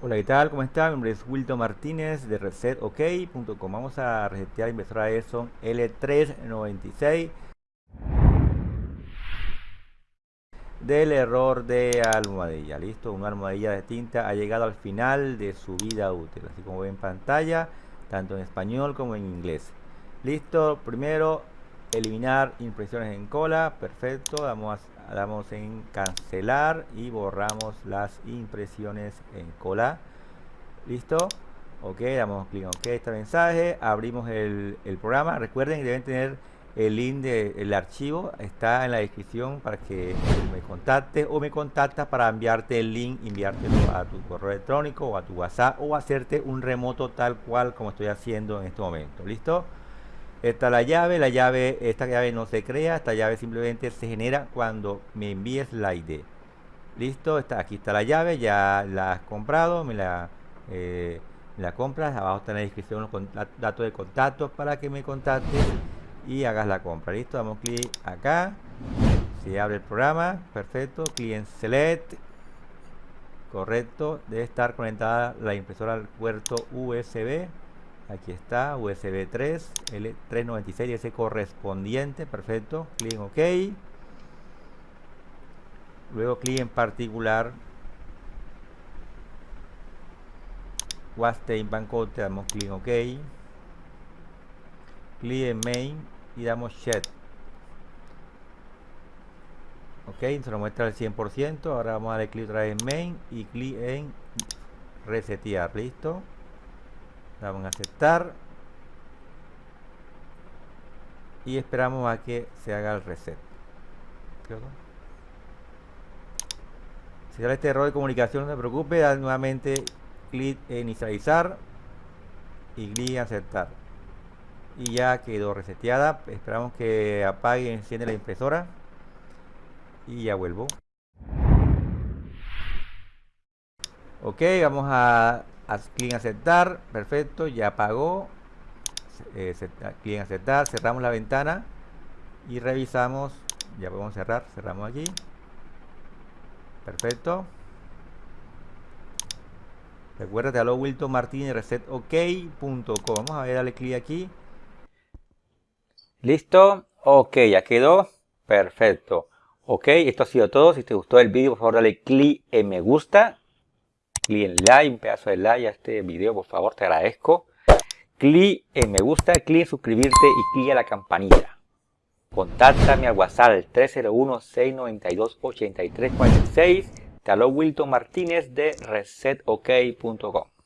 Hola, ¿qué tal? ¿Cómo están? Mi nombre es Wilton Martínez de ResetOK.com. Vamos a resetear la impresora Epson L396 del error de almohadilla. Listo, una almohadilla de tinta ha llegado al final de su vida útil, así como ven en pantalla, tanto en español como en inglés. Listo, primero eliminar impresiones en cola, perfecto, damos damos en cancelar y borramos las impresiones en cola. Listo ok damos clic en ok este mensaje abrimos el, programa. Recuerden que deben tener el link del archivo está en la descripción para que me contactes o me contactas para enviarte el link enviártelo a tu correo electrónico o a tu whatsapp o hacerte un remoto tal cual como estoy haciendo en este momento. Listo Está la llave, la llave, esta llave no se crea, esta llave simplemente se genera cuando me envíes la ID. Listo, está, aquí está la llave, ya la has comprado, me la, eh, la compras, abajo está en la descripción los datos de contacto para que me contactes y hagas la compra. Listo, damos clic acá, se abre el programa, perfecto, client select, correcto, debe estar conectada la impresora al puerto USB aquí está USB 3 L396 ese correspondiente perfecto clic en OK. Luego clic en particular. Waste Bancode damos clic en OK. Clic en Main y damos Shed ok se nos muestra el 100% ahora vamos a darle clic otra vez en Main y clic en resetear. Listo damos a aceptar. Y esperamos a que se haga el reset. Si sale este error de comunicación no se preocupe da nuevamente clic en inicializar y clic en aceptar. Y ya quedó reseteada. Esperamos que apague y enciende la impresora. Y ya vuelvo. Ok vamos a clic en aceptar, perfecto, ya pagó. Eh, clic en aceptar, cerramos la ventana y revisamos. Ya podemos cerrar, cerramos aquí. Perfecto. Recuerda, te habló Wilton Martínez, resetok.com. Vamos a ver, dale clic aquí. Listo. Ok, ya quedó. Perfecto. Ok, esto ha sido todo. Si te gustó el vídeo, por favor dale clic en me gusta clic en like, un pedazo de like a este video, por favor, te agradezco. Clic en me gusta, clic en suscribirte y clic en la campanilla. Contáctame al WhatsApp 301-692-8346. Te Wilton Martínez de resetok.com.